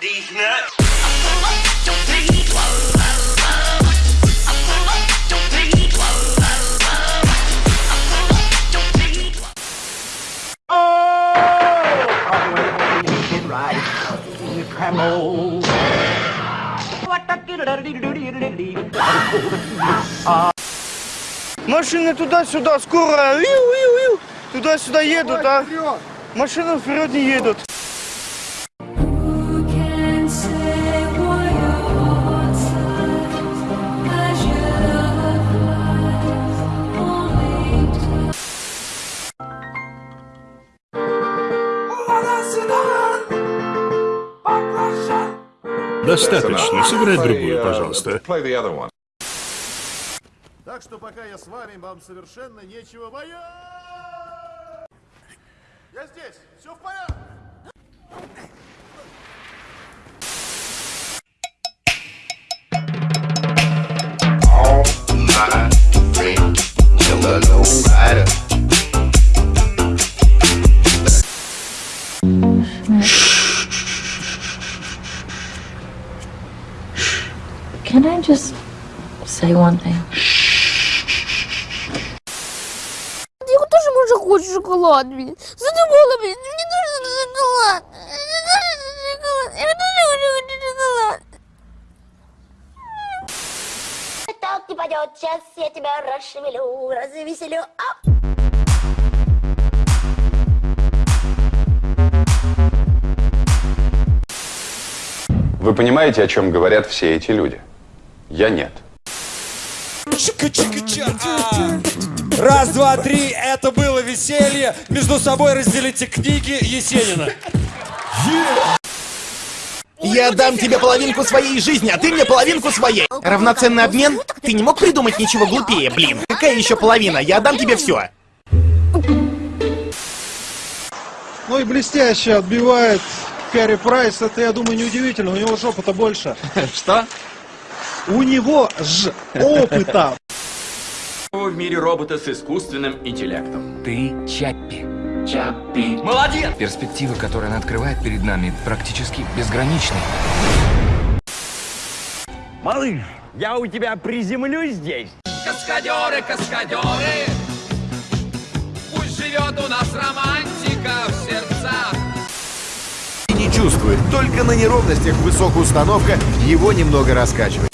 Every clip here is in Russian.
these nuts. Машины туда-сюда, скоро. Туда-сюда едут, а машины вперед не едут. Достаточно. Сыграй другую, пожалуйста. Play the other one. Так что пока я с вами, вам совершенно нечего бояться. just say one thing? Я тоже може хочу шоколад, блін. Задумала, блін. Мені дуже шоколад. Мені дуже шоколад. Я дуже хочу шоколад. Так не пойдет, сейчас я тебя расшевелю, развеселю. А! Вы понимаете, о чем говорят все эти люди? Я нет. Раз, два, три, это было веселье. Между собой разделите книги Есенина. Я дам тебе половинку своей жизни, а ты мне половинку своей. Равноценный обмен? Ты не мог придумать ничего глупее, блин. Какая еще половина? Я отдам тебе все. Ну и блестяще отбивает Кэрри Прайс. Это, я думаю, неудивительно. У него жопа-то больше. Что? У него ж опыта. В мире робота с искусственным интеллектом. Ты Чаппи. Чаппи. Молодец! Перспективы, которые она открывает перед нами, практически безграничны. Малыш, я у тебя приземлюсь здесь. Каскадеры, каскадеры, пусть живет у нас романтика в сердцах. Не чувствует, только на неровностях высокая установка его немного раскачивает.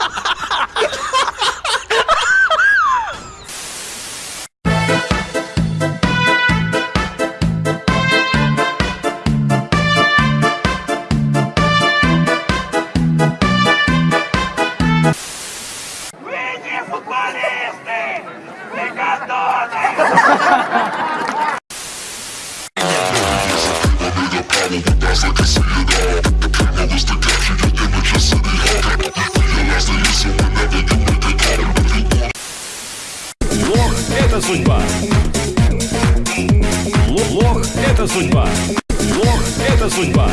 Лох – это судьба. Лох – это судьба. Лох – это судьба.